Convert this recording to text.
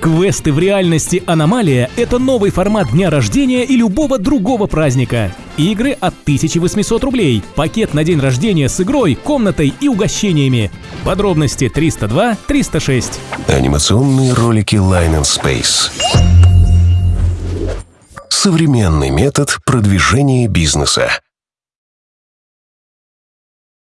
Квесты в реальности «Аномалия» — это новый формат дня рождения и любого другого праздника. Игры от 1800 рублей. Пакет на день рождения с игрой, комнатой и угощениями. Подробности 302 306. Анимационные ролики Line and Space. Современный метод продвижения бизнеса.